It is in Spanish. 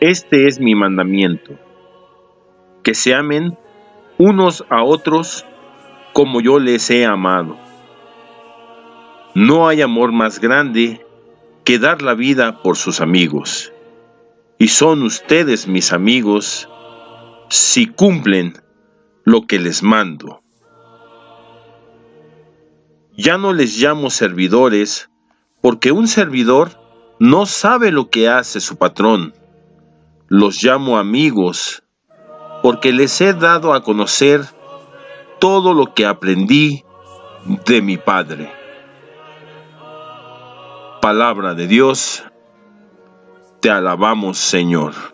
Este es mi mandamiento, que se amen unos a otros como yo les he amado. No hay amor más grande que dar la vida por sus amigos. Y son ustedes mis amigos si cumplen lo que les mando. Ya no les llamo servidores, porque un servidor no sabe lo que hace su patrón. Los llamo amigos, porque les he dado a conocer todo lo que aprendí de mi Padre. Palabra de Dios, te alabamos Señor.